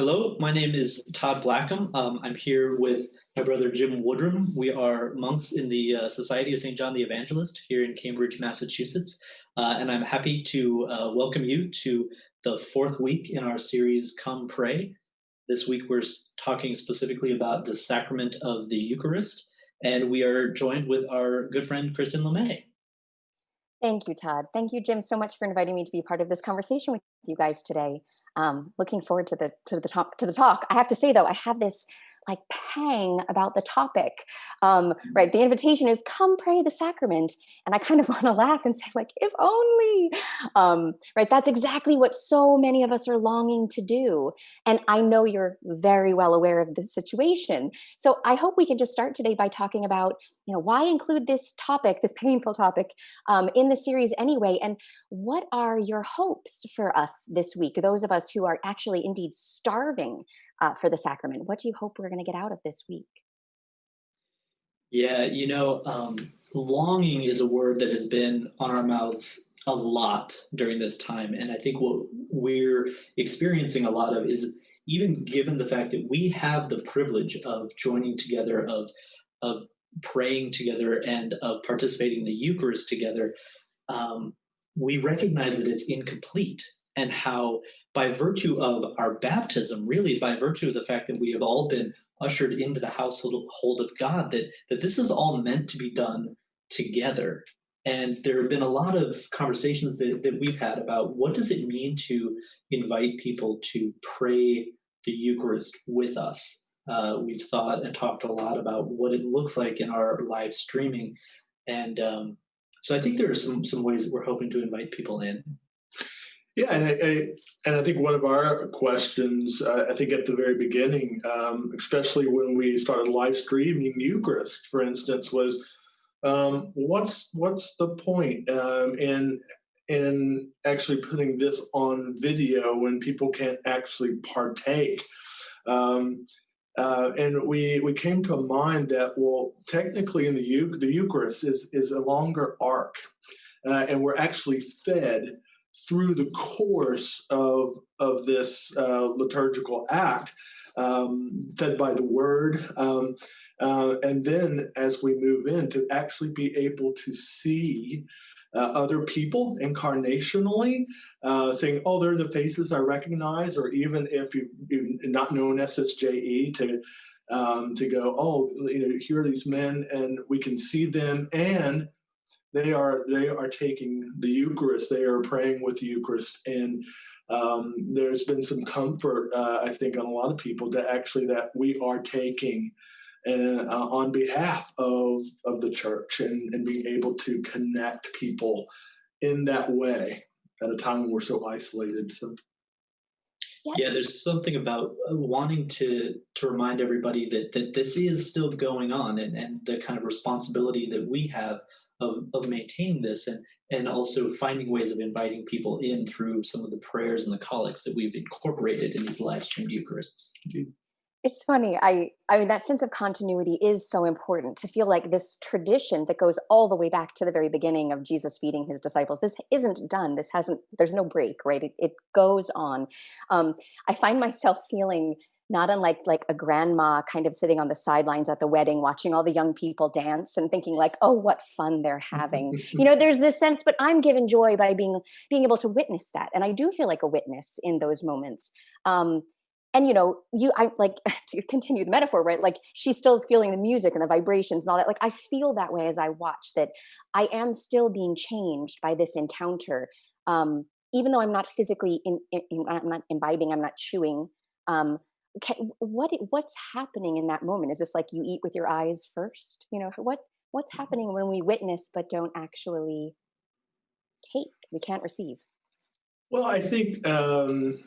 Hello, my name is Todd Blackham. Um, I'm here with my brother Jim Woodrum. We are monks in the uh, Society of St. John the Evangelist here in Cambridge, Massachusetts. Uh, and I'm happy to uh, welcome you to the fourth week in our series, Come Pray. This week we're talking specifically about the sacrament of the Eucharist. And we are joined with our good friend, Kristen LeMay. Thank you, Todd. Thank you, Jim, so much for inviting me to be part of this conversation with you guys today um, looking forward to the to the talk to the talk. I have to say though, I have this like pang about the topic. Um, mm-hmm. right, the invitation is come pray the sacrament, and I kind of want to laugh and say like, if only. Um, right, that's exactly what so many of us are longing to do, and I know you're very well aware of this situation. So I hope we can just start today by talking about you know why include this topic, this painful topic, um, in the series anyway, and what are your hopes for us this week? Those of us who are actually indeed starving uh, for the sacrament? What do you hope we're going to get out of this week? Yeah, you know, um, longing is a word that has been on our mouths a lot during this time. And I think what we're experiencing a lot of is even given the fact that we have the privilege of joining together, of, of praying together, and of participating in the Eucharist together, um, we recognize that it's incomplete and how by virtue of our baptism, really by virtue of the fact that we have all been ushered into the household of God, that, that this is all meant to be done together. And there have been a lot of conversations that, that we've had about what does it mean to invite people to pray the Eucharist with us. Uh, we've thought and talked a lot about what it looks like in our live streaming. And um, so I think there are some, some ways that we're hoping to invite people in. Yeah, and I, and I think one of our questions, uh, I think at the very beginning, um, especially when we started live streaming Eucharist, for instance, was um, what's what's the point um, in in actually putting this on video when people can't actually partake? Um, uh, and we we came to a mind that well, technically, in the the Eucharist is is a longer arc, uh, and we're actually fed through the course of, of this uh, liturgical act, um, fed by the word. Um, uh, and then as we move in, to actually be able to see uh, other people incarnationally, uh, saying, oh, they're the faces I recognize, or even if you, you're not known SSJE, to um, to go, oh, you know, here are these men, and we can see them, and they are they are taking the Eucharist. They are praying with the Eucharist, and um, there's been some comfort, uh, I think, on a lot of people to actually that we are taking uh, on behalf of of the church and, and being able to connect people in that way at a time when we're so isolated. So. Yeah. yeah, there's something about uh, wanting to to remind everybody that that this is still going on and, and the kind of responsibility that we have of, of maintaining this and, and also finding ways of inviting people in through some of the prayers and the collects that we've incorporated in these live streamed Eucharists. It's funny. I I mean that sense of continuity is so important to feel like this tradition that goes all the way back to the very beginning of Jesus feeding his disciples. This isn't done. This hasn't. There's no break, right? It, it goes on. Um, I find myself feeling not unlike like a grandma kind of sitting on the sidelines at the wedding watching all the young people dance and thinking like oh what fun they're having. You know there's this sense but i'm given joy by being being able to witness that and i do feel like a witness in those moments. Um and you know you i like to continue the metaphor right like she still is feeling the music and the vibrations and all that like i feel that way as i watch that i am still being changed by this encounter um even though i'm not physically in, in, i'm not imbibing i'm not chewing um what what's happening in that moment is this like you eat with your eyes first you know what what's mm-hmm. happening when we witness but don't actually take we can't receive well i think um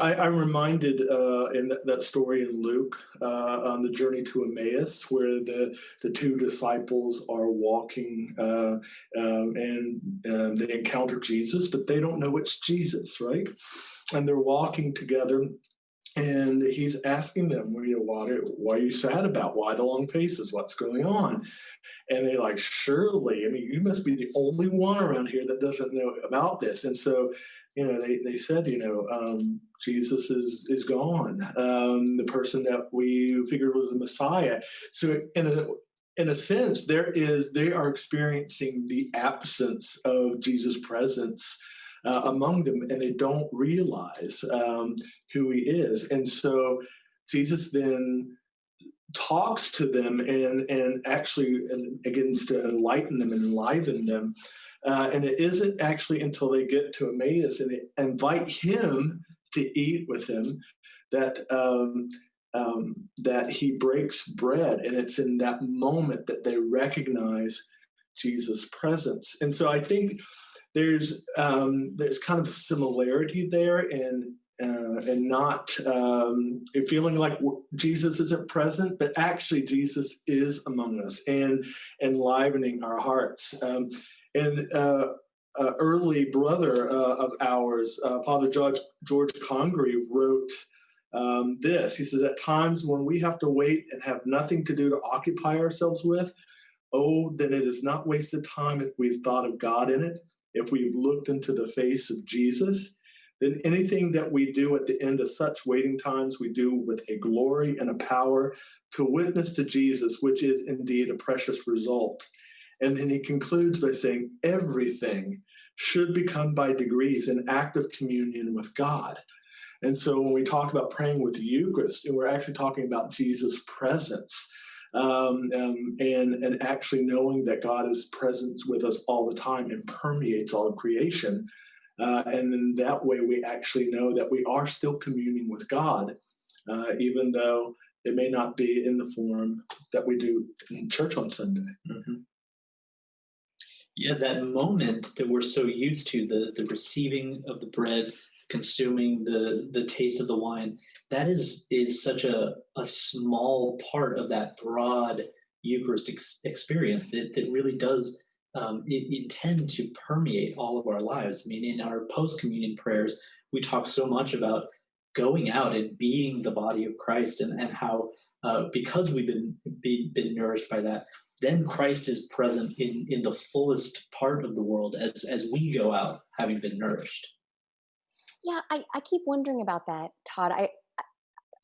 I, am reminded uh, in that, that, story in Luke uh, on the journey to Emmaus, where the, the two disciples are walking uh, um, and um, they encounter Jesus, but they don't know it's Jesus, right? And they're walking together and he's asking them, you know, what are, are you sad about? Why the long faces? What's going on? And they're like, surely, I mean, you must be the only one around here that doesn't know about this. And so, you know, they, they said, you know, um, Jesus is is gone. Um, the person that we figured was the Messiah. So in a in a sense, there is they are experiencing the absence of Jesus' presence uh, among them, and they don't realize um, who he is. And so Jesus then talks to them and and actually begins to enlighten them and enliven them. Uh, and it isn't actually until they get to Emmaus and they invite him to eat with him that um, um, that he breaks bread, and it's in that moment that they recognize Jesus' presence. And so I think there's um, there's kind of a similarity there in uh, and not um, feeling like Jesus isn't present, but actually Jesus is among us and enlivening our hearts. Um, and uh, uh, early brother uh, of ours, uh, Father George, George Congreve, wrote um, this. He says, At times when we have to wait and have nothing to do to occupy ourselves with, oh, then it is not wasted time if we've thought of God in it, if we've looked into the face of Jesus. Then anything that we do at the end of such waiting times, we do with a glory and a power to witness to Jesus, which is indeed a precious result. And then he concludes by saying, everything should become by degrees an act of communion with God. And so when we talk about praying with the Eucharist, and we're actually talking about Jesus' presence. Um, um, and and actually knowing that God is present with us all the time and permeates all of creation, uh, and then that way we actually know that we are still communing with God, uh, even though it may not be in the form that we do in church on Sunday. Mm-hmm. Yeah, that moment that we're so used to the the receiving of the bread consuming the the taste of the wine. That is is such a a small part of that broad eucharistic ex- experience that, that really does um, intend to permeate all of our lives. I mean in our post communion prayers we talk so much about going out and being the body of christ and, and how uh, because we've been be, been nourished by that then christ is present in in the fullest part of the world as as we go out having been nourished yeah, I, I keep wondering about that, Todd. I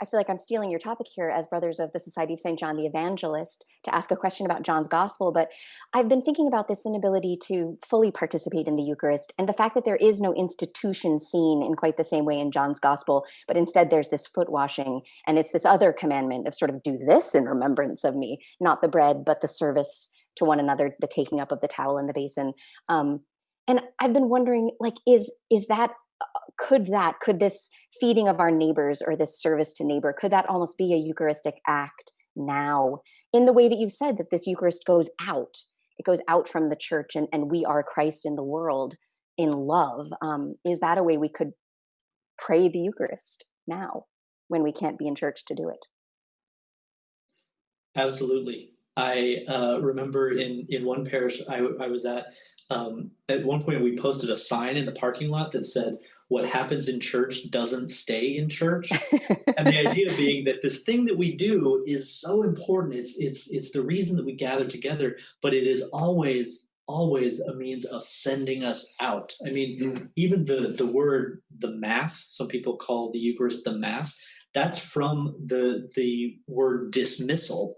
I feel like I'm stealing your topic here as brothers of the Society of St. John the Evangelist to ask a question about John's gospel, but I've been thinking about this inability to fully participate in the Eucharist and the fact that there is no institution scene in quite the same way in John's gospel, but instead there's this foot washing and it's this other commandment of sort of do this in remembrance of me, not the bread, but the service to one another, the taking up of the towel and the basin. Um, and I've been wondering, like, is is that could that could this feeding of our neighbors or this service to neighbor could that almost be a eucharistic act now in the way that you've said that this eucharist goes out it goes out from the church and, and we are christ in the world in love um, is that a way we could pray the eucharist now when we can't be in church to do it? Absolutely. I uh, remember in in one parish I, I was at um, at one point we posted a sign in the parking lot that said what happens in church doesn't stay in church. And the idea being that this thing that we do is so important. It's it's it's the reason that we gather together but it is always always a means of sending us out. I mean mm. even the the word the mass some people call the eucharist the mass that's from the the word dismissal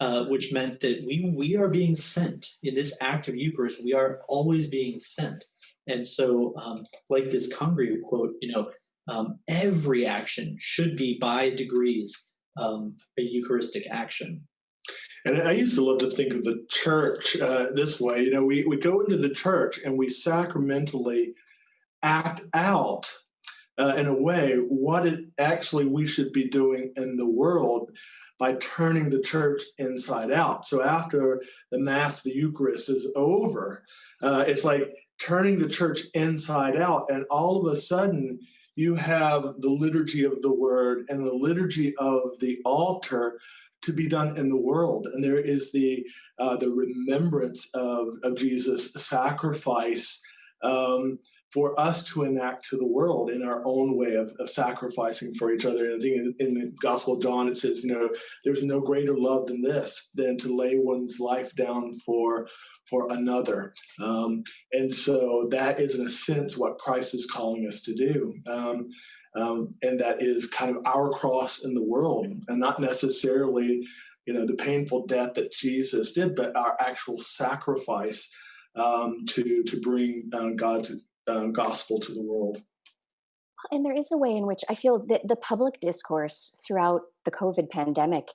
uh, which meant that we we are being sent in this act of Eucharist. We are always being sent, and so um, like this Congreve quote, you know, um, every action should be by degrees um, a Eucharistic action. And I used to love to think of the church uh, this way. You know, we, we go into the church and we sacramentally act out uh, in a way what it actually we should be doing in the world by turning the church inside out. So after the Mass, the Eucharist is over, uh, it's like turning the church inside out. And all of a sudden, you have the liturgy of the word and the liturgy of the altar to be done in the world. And there is the, uh, the remembrance of, of Jesus' sacrifice. Um, for us to enact to the world in our own way of, of sacrificing for each other. And I think in, in, the Gospel of John, it says, you know, there's no greater love than this, than to lay one's life down for for another. Um, and so that is, in a sense, what Christ is calling us to do. Um, um, and that is kind of our cross in the world, and not necessarily, you know, the painful death that Jesus did, but our actual sacrifice um, to to bring uh, God's um, gospel to the world. And there is a way in which I feel that the public discourse throughout the COVID pandemic,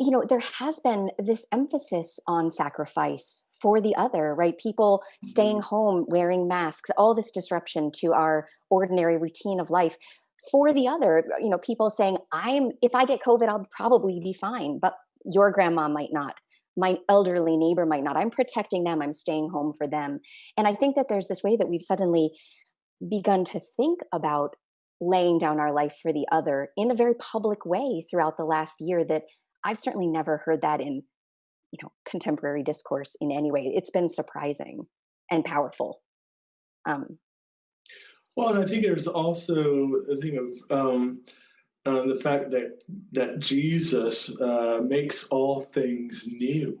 you know, there has been this emphasis on sacrifice for the other, right? People staying mm-hmm. home, wearing masks, all this disruption to our ordinary routine of life for the other, you know, people saying, I'm, if I get COVID, I'll probably be fine, but your grandma might not my elderly neighbor might not. I'm protecting them, I'm staying home for them. And I think that there's this way that we've suddenly begun to think about laying down our life for the other in a very public way throughout the last year that I've certainly never heard that in you know contemporary discourse in any way. It's been surprising and powerful. Um, well, and I think there's also a thing of um, uh, the fact that that Jesus uh, makes all things new,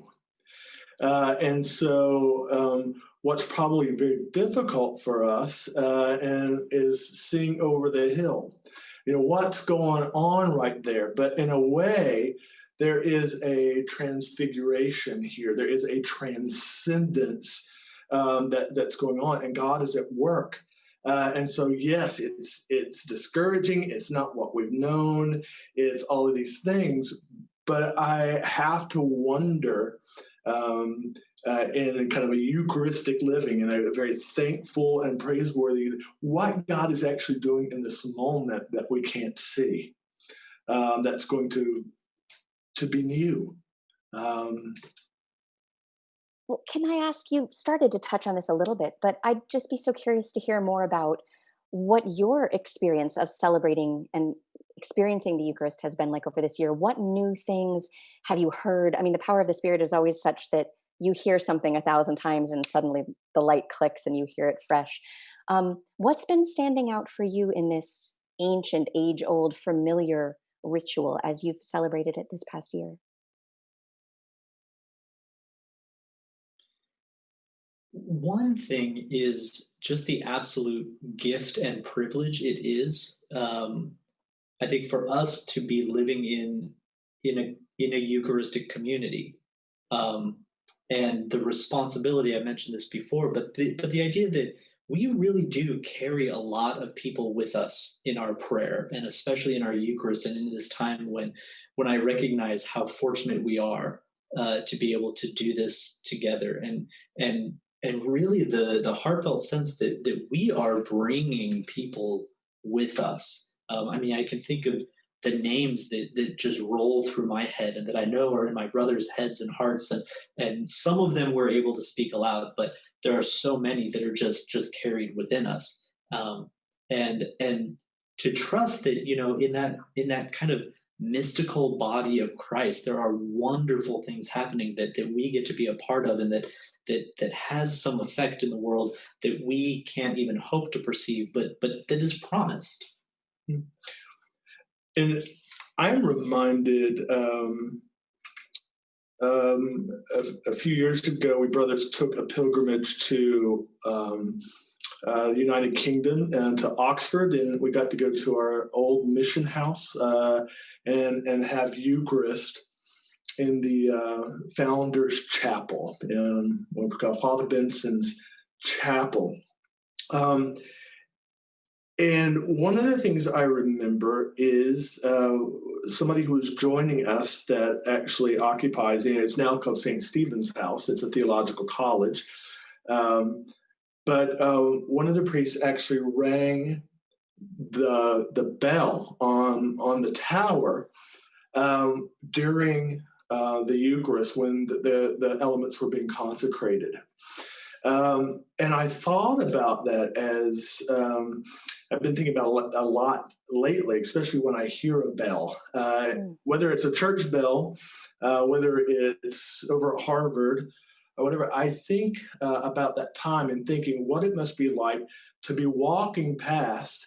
uh, and so um, what's probably very difficult for us uh, and is seeing over the hill. You know what's going on right there, but in a way, there is a transfiguration here. There is a transcendence um, that that's going on, and God is at work. Uh, and so, yes, it's it's discouraging. It's not what we've known. It's all of these things. But I have to wonder, um, uh, in kind of a Eucharistic living, and a very thankful and praiseworthy, what God is actually doing in this moment that we can't see. Um, that's going to to be new. Um, well, can I ask you started to touch on this a little bit, but I'd just be so curious to hear more about what your experience of celebrating and experiencing the Eucharist has been like over this year. What new things have you heard? I mean, the power of the Spirit is always such that you hear something a thousand times and suddenly the light clicks and you hear it fresh. Um, what's been standing out for you in this ancient, age old, familiar ritual as you've celebrated it this past year? One thing is just the absolute gift and privilege it is. Um, I think for us to be living in in a in a Eucharistic community, um, and the responsibility I mentioned this before, but the but the idea that we really do carry a lot of people with us in our prayer and especially in our Eucharist and in this time when when I recognize how fortunate we are uh, to be able to do this together and and and really the the heartfelt sense that that we are bringing people with us. Um, I mean, I can think of the names that, that just roll through my head and that I know are in my brother's heads and hearts and and some of them we're able to speak aloud, but there are so many that are just just carried within us. Um, and and to trust that you know in that in that kind of mystical body of Christ, there are wonderful things happening that that we get to be a part of and that that that has some effect in the world that we can't even hope to perceive, but but that is promised. Hmm. And I'm reminded um, um, a, a, few years ago, we brothers took a pilgrimage to um, uh, the United Kingdom and to Oxford, and we got to go to our old mission house uh, and and have Eucharist in the uh, Founders Chapel, in what we call Father Benson's Chapel. Um, and one of the things I remember is uh, somebody who was joining us that actually occupies, and it's now called St. Stephen's House. It's a theological college. Um, but uh, one of the priests actually rang the the bell on on the tower um, during uh, the Eucharist when the, the, the elements were being consecrated. Um, and I thought about that as um, I've been thinking about a lot lately, especially when I hear a bell, uh, mm. whether it's a church bell, uh, whether it's over at Harvard, or whatever, I think uh, about that time and thinking what it must be like to be walking past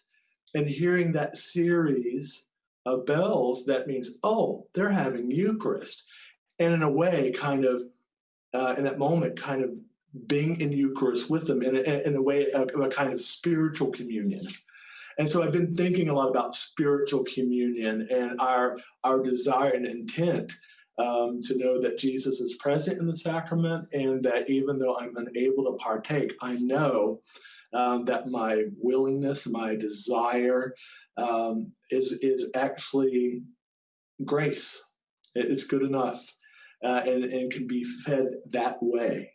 and hearing that series of bells. That means, oh, they're having Eucharist. And in a way, kind of, uh, in that moment, kind of being in Eucharist with them in a, in a way of a kind of spiritual communion. And so I've been thinking a lot about spiritual communion and our our desire and intent um, to know that Jesus is present in the sacrament, and that even though I'm unable to partake, I know um, that my willingness, my desire, um, is is actually grace. It's good enough, uh, and and can be fed that way.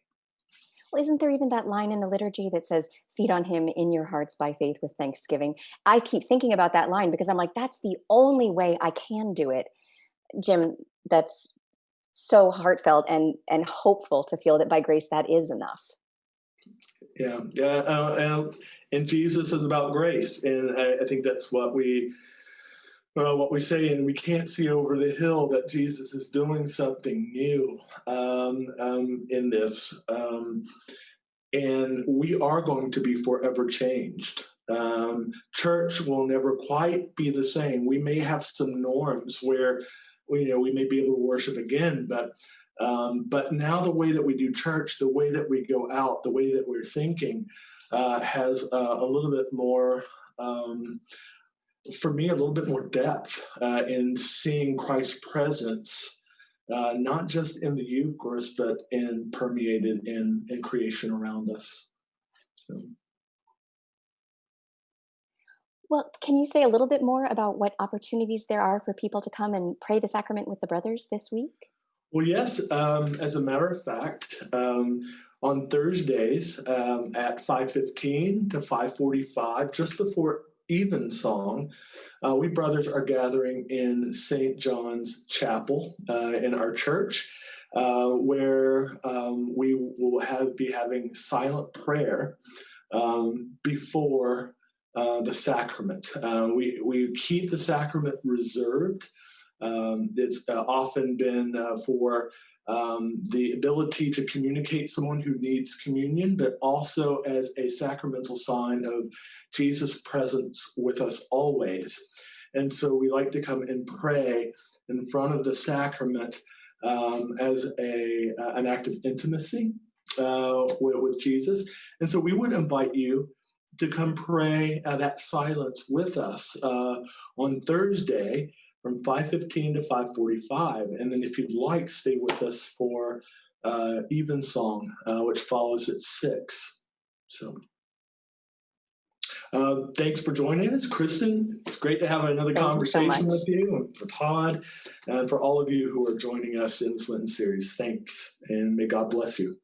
Well, isn't there even that line in the liturgy that says, feed on him in your hearts by faith with thanksgiving? I keep thinking about that line because I'm like, that's the only way I can do it. Jim, that's so heartfelt and and hopeful to feel that by grace that is enough. Yeah, yeah, uh, and Jesus is about grace, and I, I think that's what we uh, what we say, and we can't see over the hill that Jesus is doing something new um, um, in this. Um, and we are going to be forever changed. Um, church will never quite be the same. We may have some norms where you know, we may be able to worship again, but um, but now the way that we do church, the way that we go out, the way that we're thinking uh, has uh, a little bit more um, for me, a little bit more depth uh, in seeing Christ's presence, uh, not just in the Eucharist, but in permeated in, in creation around us. So. Well, can you say a little bit more about what opportunities there are for people to come and pray the sacrament with the brothers this week? Well, yes. Um, as a matter of fact, um, on Thursdays um, at 5.15 to 5.45, just before evensong, uh, we brothers are gathering in St. John's Chapel uh, in our church, uh, where um, we will have be having silent prayer um, before uh, the sacrament. Uh, we we keep the sacrament reserved. Um, it's uh, often been for um, the ability to communicate someone who needs communion, but also as a sacramental sign of Jesus' presence with us always. And so we like to come and pray in front of the sacrament um, as a uh, an act of intimacy uh, with, with, Jesus. And so we would invite you to come pray uh, that silence with us uh, on Thursday from 5.15 to 5.45. And then if you'd like, stay with us for uh, Evensong, uh, which follows at 6. So uh, thanks for joining us, Kristen. It's great to have another Thank conversation you so with you, and for Todd, and for all of you who are joining us in this Lenten series. Thanks, and may God bless you.